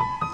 Bye.